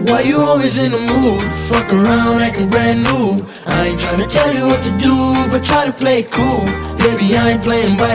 Why you always in the mood? Fuck around acting brand new I ain't tryna tell you what to do But try to play it cool Baby, I ain't playing by